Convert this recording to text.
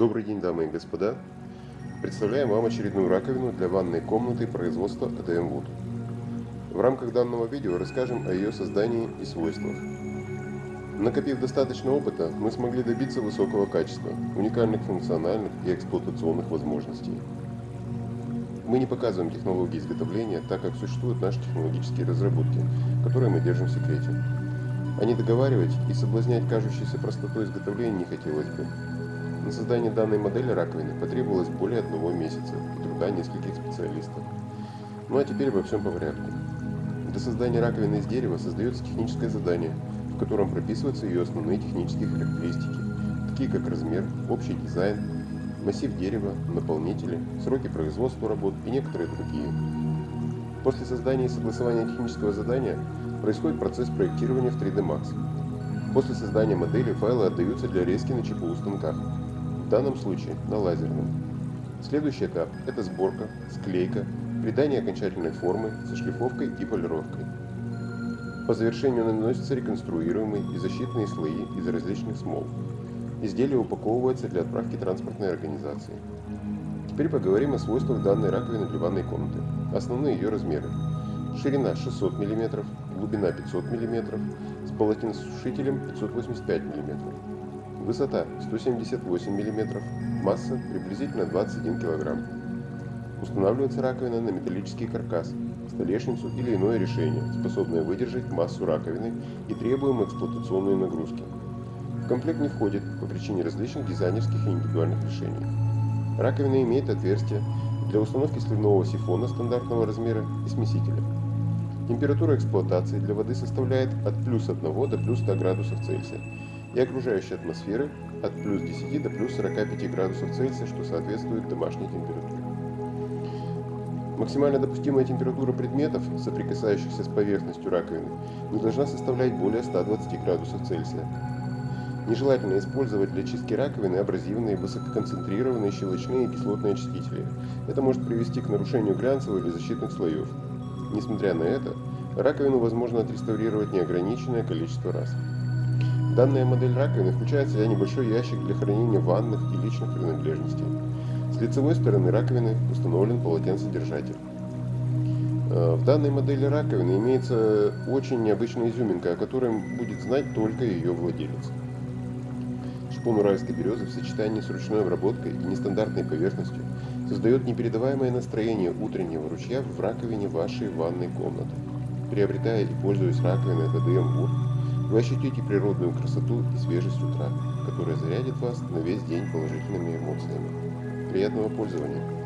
Добрый день, дамы и господа. Представляем вам очередную раковину для ванной комнаты производства ADM Wood. В рамках данного видео расскажем о ее создании и свойствах. Накопив достаточно опыта, мы смогли добиться высокого качества, уникальных функциональных и эксплуатационных возможностей. Мы не показываем технологии изготовления, так как существуют наши технологические разработки, которые мы держим в секрете. А не договаривать и соблазнять кажущейся простотой изготовления не хотелось бы. На создание данной модели раковины потребовалось более одного месяца и труда нескольких специалистов. Ну а теперь обо всем по порядку. Для создания раковины из дерева создается техническое задание, в котором прописываются ее основные технические характеристики, такие как размер, общий дизайн, массив дерева, наполнители, сроки производства работ и некоторые другие. После создания и согласования технического задания происходит процесс проектирования в 3D Max. После создания модели файлы отдаются для резки на ЧПУ станках в данном случае на лазерном. Следующий этап – это сборка, склейка, придание окончательной формы со шлифовкой и полировкой. По завершению наносятся реконструируемые и защитные слои из различных смол. Изделие упаковывается для отправки транспортной организации. Теперь поговорим о свойствах данной раковины для ванной комнаты. Основные ее размеры. Ширина 600 мм, глубина 500 мм, с полотенцесушителем 585 мм. Высота 178 мм, масса приблизительно 21 кг. Устанавливается раковина на металлический каркас, столешницу или иное решение, способное выдержать массу раковины и требуемые эксплуатационные нагрузки. В комплект не входит по причине различных дизайнерских и индивидуальных решений. Раковина имеет отверстие для установки сливного сифона стандартного размера и смесителя. Температура эксплуатации для воды составляет от плюс 1 до плюс 100 градусов Цельсия и окружающей атмосферы от плюс 10 до плюс 45 градусов Цельсия, что соответствует домашней температуре. Максимально допустимая температура предметов, соприкасающихся с поверхностью раковины, не должна составлять более 120 градусов Цельсия. Нежелательно использовать для чистки раковины абразивные, высококонцентрированные щелочные и кислотные очистители. Это может привести к нарушению глянцевых или защитных слоев. Несмотря на это, раковину возможно отреставрировать неограниченное количество раз. Данная модель раковины включает в себя небольшой ящик для хранения ванных и личных принадлежностей. С лицевой стороны раковины установлен полотенцедержатель. Э, в данной модели раковины имеется очень необычная изюминка, о которой будет знать только ее владелец. Шпон уральской березы в сочетании с ручной обработкой и нестандартной поверхностью создает непередаваемое настроение утреннего ручья в раковине вашей ванной комнаты. Приобретая и пользуясь раковиной Wood, вы ощутите природную красоту и свежесть утра, которая зарядит вас на весь день положительными эмоциями. Приятного пользования!